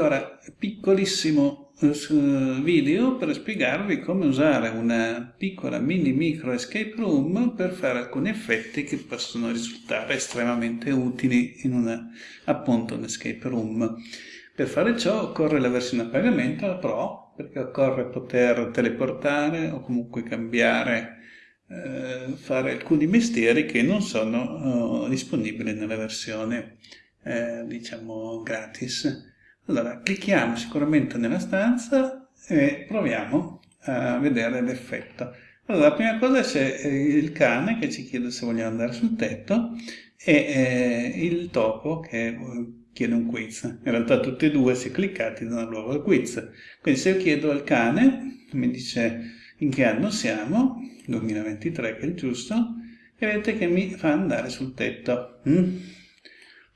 Allora, piccolissimo eh, video per spiegarvi come usare una piccola mini micro escape room per fare alcuni effetti che possono risultare estremamente utili in una, appunto, un escape room. Per fare ciò occorre la versione a pagamento, la Pro, perché occorre poter teleportare o comunque cambiare eh, fare alcuni mestieri che non sono uh, disponibili nella versione eh, diciamo gratis allora clicchiamo sicuramente nella stanza e proviamo a vedere l'effetto allora la prima cosa c'è il cane che ci chiede se vogliamo andare sul tetto e eh, il topo che eh, chiede un quiz in realtà tutti e due se cliccati danno luogo al quiz quindi se io chiedo al cane mi dice in che anno siamo 2023 che è il giusto, e vedete che mi fa andare sul tetto. Mm?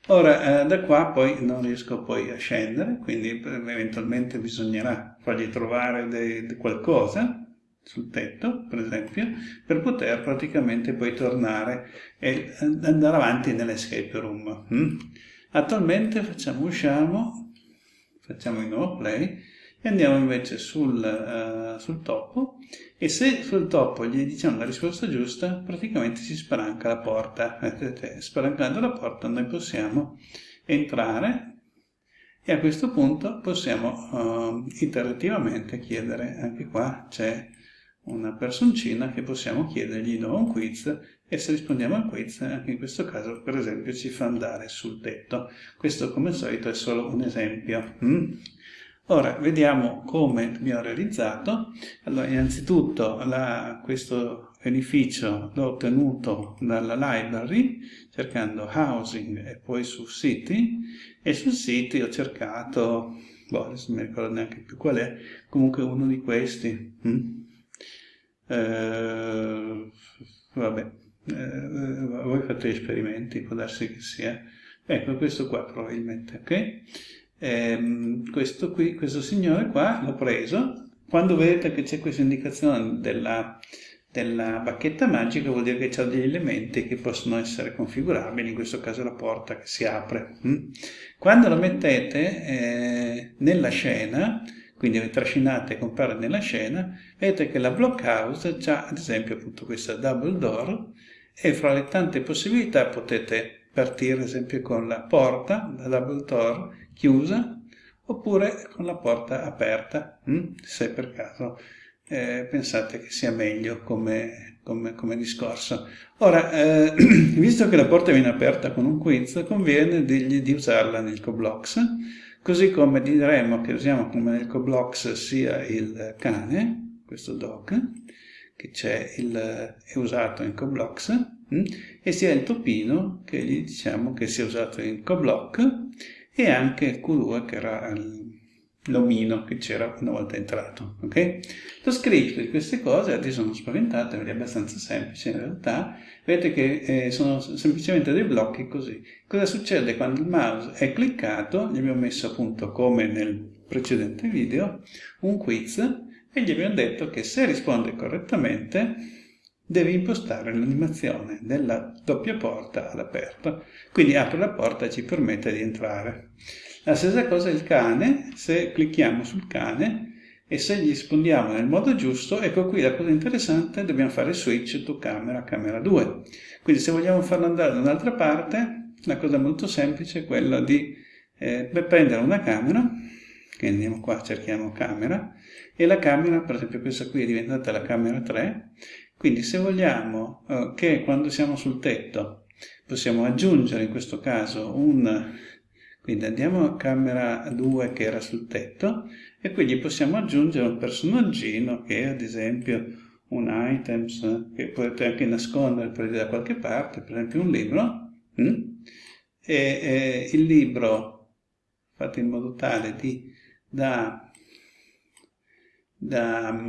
Ora, eh, da qua poi non riesco poi a scendere, quindi eventualmente bisognerà fargli trovare de, de qualcosa sul tetto, per esempio, per poter praticamente poi tornare e andare avanti nell'escape room. Mm? Attualmente facciamo usciamo, facciamo di nuovo play, e andiamo invece sul, uh, sul topo. E se sul topo gli diciamo la risposta giusta praticamente si spalanca la porta. Vedete spalancando la porta noi possiamo entrare e a questo punto possiamo uh, iterativamente chiedere anche qua c'è una personcina che possiamo chiedergli di nuovo un quiz e se rispondiamo al quiz anche in questo caso per esempio ci fa andare sul tetto. Questo come al solito è solo un esempio mm? Ora, vediamo come abbiamo realizzato. Allora, innanzitutto la, questo edificio l'ho ottenuto dalla library, cercando housing e poi su city, e sul city ho cercato, boh, adesso non mi ricordo neanche più qual è, comunque uno di questi. Mm? Eh, vabbè, eh, voi fate esperimenti, può darsi che sia. Ecco, questo qua probabilmente, ok? Eh, questo, qui, questo signore qua l'ho preso, quando vedete che c'è questa indicazione della, della bacchetta magica vuol dire che c'è degli elementi che possono essere configurabili, in questo caso la porta che si apre. Mm? Quando lo mettete eh, nella scena, quindi vi trascinate e compare nella scena, vedete che la blockhouse ha ad esempio appunto questa double door e fra le tante possibilità potete partire ad esempio con la porta, la double door, chiusa oppure con la porta aperta, hm? se per caso eh, pensate che sia meglio come, come, come discorso. Ora, eh, visto che la porta viene aperta con un quiz, conviene dirgli di usarla nel coblox, così come diremo che usiamo come nel coblox sia il cane, questo dog, che c'è è usato in coblox, hm? e sia il topino che gli diciamo che sia usato in coblock e anche Q2 che era l'omino che c'era una volta entrato. Okay? Lo script di queste cose, adesso non spaventate, è abbastanza semplice in realtà, vedete che eh, sono semplicemente dei blocchi così. Cosa succede quando il mouse è cliccato? Gli abbiamo messo appunto come nel precedente video un quiz e gli abbiamo detto che se risponde correttamente devi impostare l'animazione della doppia porta all'aperto. Quindi apre la porta e ci permette di entrare. La stessa cosa il cane, se clicchiamo sul cane e se gli rispondiamo nel modo giusto, ecco qui la cosa interessante, dobbiamo fare switch to camera, camera 2. Quindi se vogliamo farlo andare da un'altra parte, la cosa molto semplice è quella di eh, prendere una camera, che andiamo qua, cerchiamo camera, e la camera, per esempio questa qui è diventata la camera 3, quindi se vogliamo eh, che quando siamo sul tetto possiamo aggiungere in questo caso un... Quindi andiamo a camera 2 che era sul tetto e quindi possiamo aggiungere un personaggino che è ad esempio un items che potete anche nascondere per da qualche parte, per esempio un libro. Hm? E, e il libro fatto in modo tale di, da, da,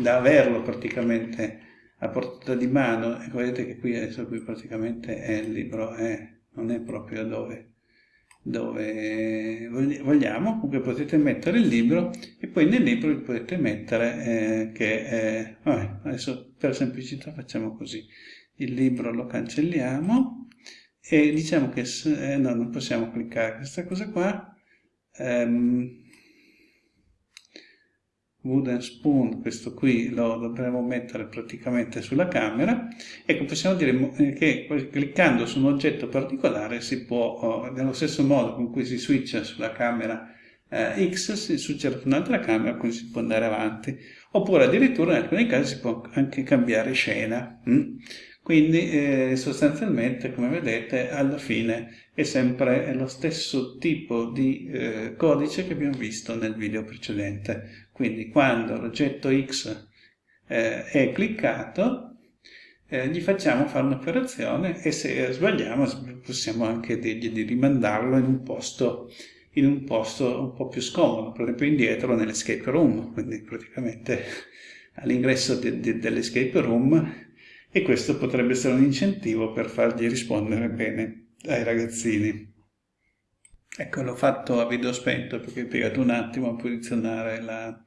da averlo praticamente a portata di mano, ecco vedete che qui adesso qui praticamente è il libro, è, non è proprio dove, dove vogliamo, comunque potete mettere il libro e poi nel libro potete mettere eh, che, eh, vabbè, adesso per semplicità facciamo così, il libro lo cancelliamo e diciamo che eh, no, non possiamo cliccare questa cosa qua, um, wooden spoon, questo qui lo dovremo mettere praticamente sulla camera, ecco possiamo dire eh, che cliccando su un oggetto particolare si può, oh, nello stesso modo con cui si switcha sulla camera eh, X, si switcha su un'altra camera, così si può andare avanti, oppure addirittura in alcuni casi si può anche cambiare scena. Hm? Quindi eh, sostanzialmente, come vedete, alla fine è sempre lo stesso tipo di eh, codice che abbiamo visto nel video precedente. Quindi quando l'oggetto X eh, è cliccato, eh, gli facciamo fare un'operazione e se sbagliamo possiamo anche dirgli di rimandarlo in un posto in un posto un po' più scomodo, per esempio indietro nell'escape room, quindi praticamente all'ingresso dell'escape room e questo potrebbe essere un incentivo per fargli rispondere bene ai ragazzini. Ecco, l'ho fatto a video spento perché ho impiegato un attimo a posizionare la,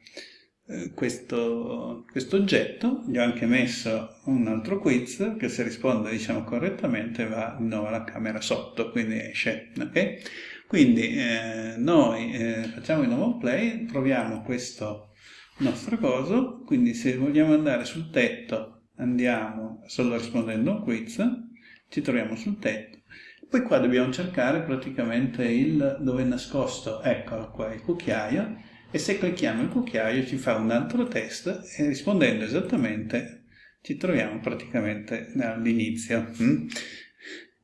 eh, questo, questo, oggetto, gli ho anche messo un altro quiz che se risponde diciamo correttamente va di nuovo alla camera sotto, quindi esce, ok? Quindi eh, noi eh, facciamo di nuovo play, proviamo questo nostro coso, quindi se vogliamo andare sul tetto andiamo solo rispondendo a un quiz, ci troviamo sul tetto, poi qua dobbiamo cercare praticamente il dove è nascosto, eccolo qua, il cucchiaio, e se clicchiamo il cucchiaio ci fa un altro test e rispondendo esattamente ci troviamo praticamente all'inizio.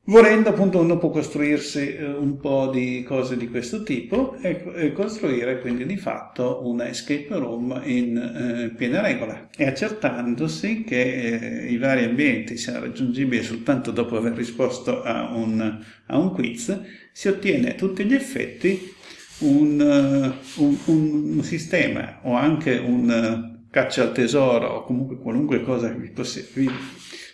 Volendo appunto uno può costruirsi eh, un po' di cose di questo tipo e, costruire quindi di fatto una escape room in eh, piena regola e accertandosi che eh, i vari ambienti siano raggiungibili soltanto dopo aver risposto a un, a un quiz si ottiene a tutti gli effetti un, uh, un, un sistema o anche un uh, caccia al tesoro o comunque qualunque cosa vi, vi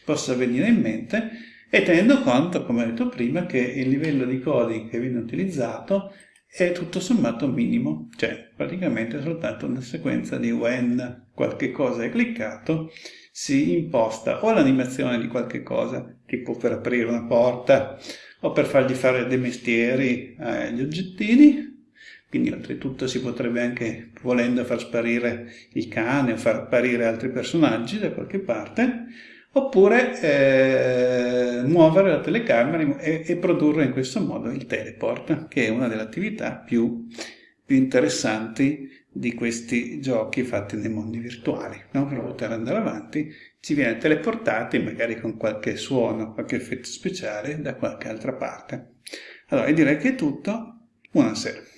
possa venire in mente e tenendo conto, come ho detto prima, che il livello di coding che viene utilizzato è tutto sommato minimo, cioè praticamente soltanto una sequenza di when qualche cosa è cliccato si imposta o l'animazione di qualche cosa, tipo per aprire una porta o per fargli fare dei mestieri agli oggettini, quindi oltretutto si potrebbe anche, volendo, far sparire il cane o far apparire altri personaggi da qualche parte, oppure eh, muovere la telecamera e, e, produrre in questo modo il teleport, che è una delle attività più, più interessanti di questi giochi fatti nei mondi virtuali. No? Per poter andare avanti ci viene teleportati, magari con qualche suono, qualche effetto speciale, da qualche altra parte. Allora, direi che è tutto. Buonasera.